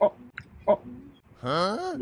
Oh, oh. Huh?